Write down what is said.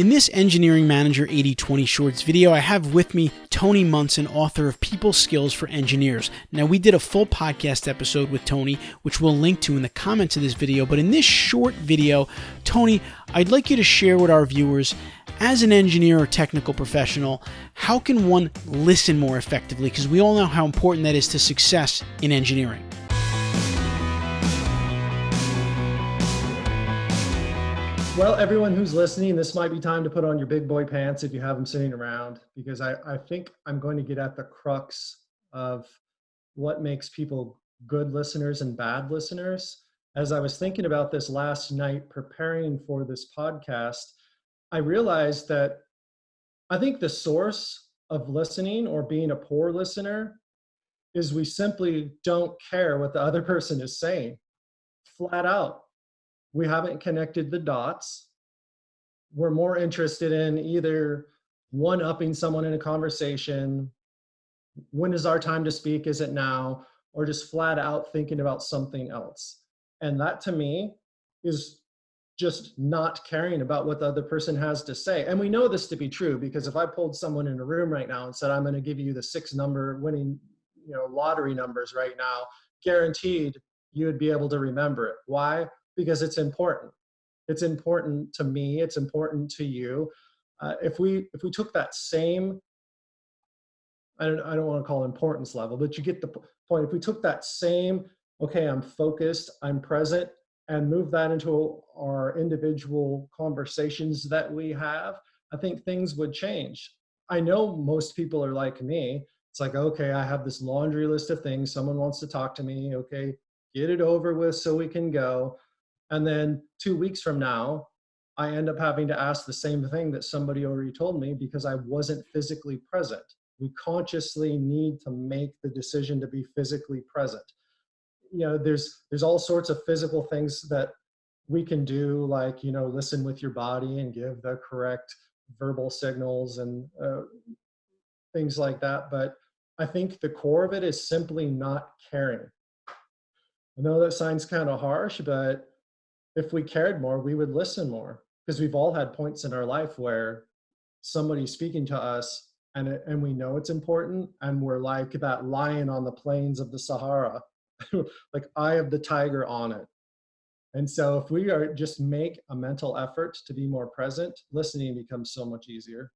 In this Engineering Manager 8020 Shorts video, I have with me Tony Munson, author of People Skills for Engineers. Now, we did a full podcast episode with Tony, which we'll link to in the comments of this video, but in this short video, Tony, I'd like you to share with our viewers as an engineer or technical professional, how can one listen more effectively? Because we all know how important that is to success in engineering. Well, everyone who's listening, this might be time to put on your big boy pants if you have them sitting around, because I, I think I'm going to get at the crux of what makes people good listeners and bad listeners. As I was thinking about this last night, preparing for this podcast, I realized that I think the source of listening or being a poor listener is we simply don't care what the other person is saying, flat out we haven't connected the dots. We're more interested in either one upping someone in a conversation, when is our time to speak, is it now, or just flat out thinking about something else. And that to me is just not caring about what the other person has to say. And we know this to be true because if I pulled someone in a room right now and said, I'm going to give you the six number winning, you know, lottery numbers right now, guaranteed you would be able to remember it. Why? Because it's important. It's important to me. It's important to you. Uh, if we if we took that same, I don't I don't want to call importance level, but you get the point. If we took that same, okay, I'm focused, I'm present, and move that into our individual conversations that we have, I think things would change. I know most people are like me. It's like, okay, I have this laundry list of things. Someone wants to talk to me. Okay, get it over with so we can go. And then two weeks from now, I end up having to ask the same thing that somebody already told me because I wasn't physically present. We consciously need to make the decision to be physically present. You know, there's there's all sorts of physical things that we can do, like you know, listen with your body and give the correct verbal signals and uh, things like that. But I think the core of it is simply not caring. I know that sounds kind of harsh, but if we cared more, we would listen more because we've all had points in our life where somebody's speaking to us and it, and we know it's important and we're like that lion on the plains of the Sahara, like eye of the tiger on it. And so if we are just make a mental effort to be more present, listening becomes so much easier.